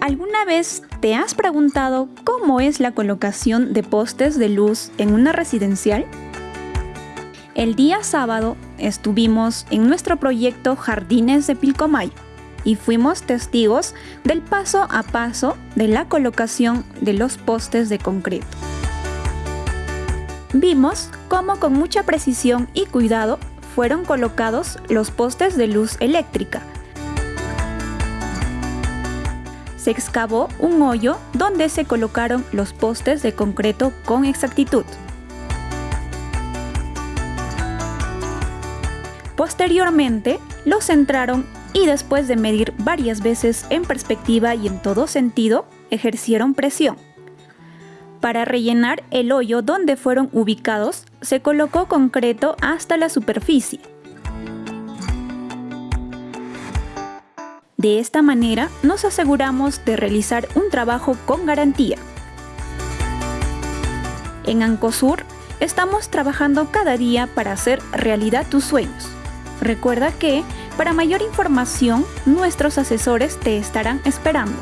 ¿Alguna vez te has preguntado cómo es la colocación de postes de luz en una residencial? El día sábado estuvimos en nuestro proyecto Jardines de Pilcomayo y fuimos testigos del paso a paso de la colocación de los postes de concreto. Vimos cómo con mucha precisión y cuidado fueron colocados los postes de luz eléctrica se excavó un hoyo donde se colocaron los postes de concreto con exactitud. Posteriormente, los centraron y después de medir varias veces en perspectiva y en todo sentido, ejercieron presión. Para rellenar el hoyo donde fueron ubicados, se colocó concreto hasta la superficie. De esta manera nos aseguramos de realizar un trabajo con garantía. En Ancosur estamos trabajando cada día para hacer realidad tus sueños. Recuerda que, para mayor información, nuestros asesores te estarán esperando.